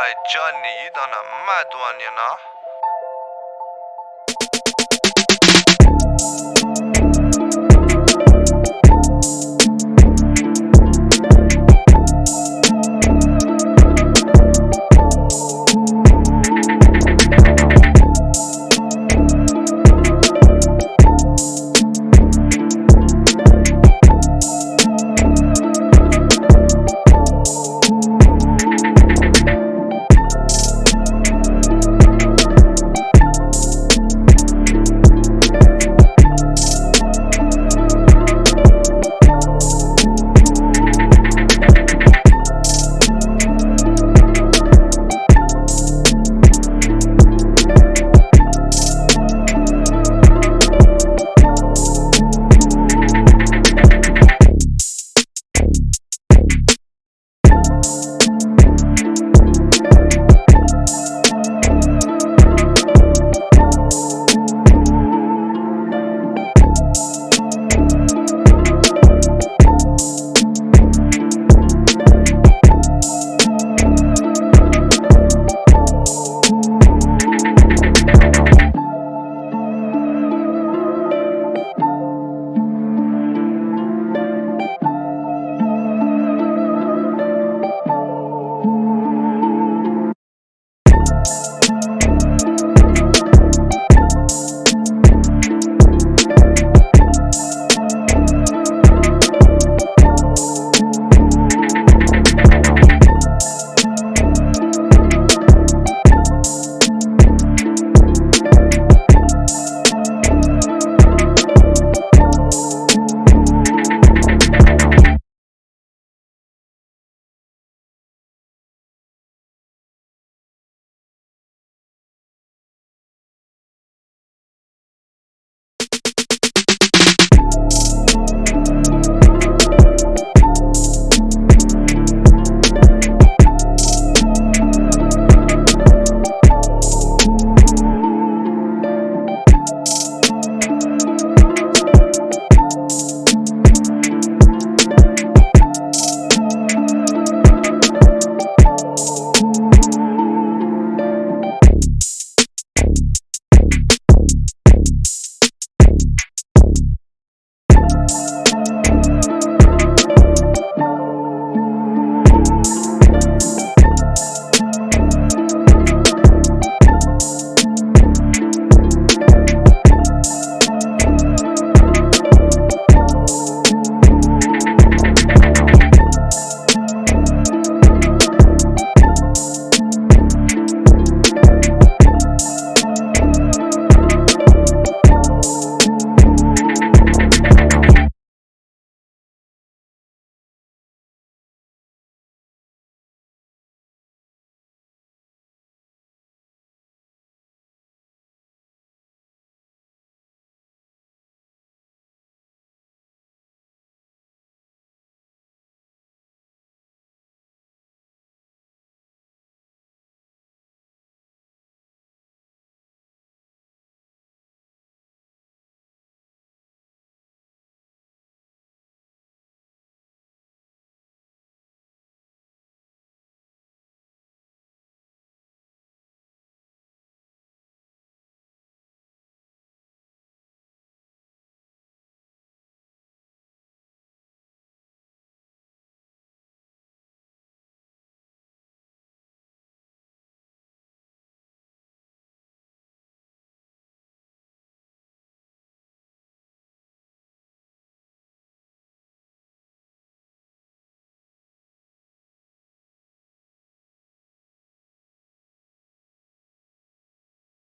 在，Johnny，到那蛮多年了。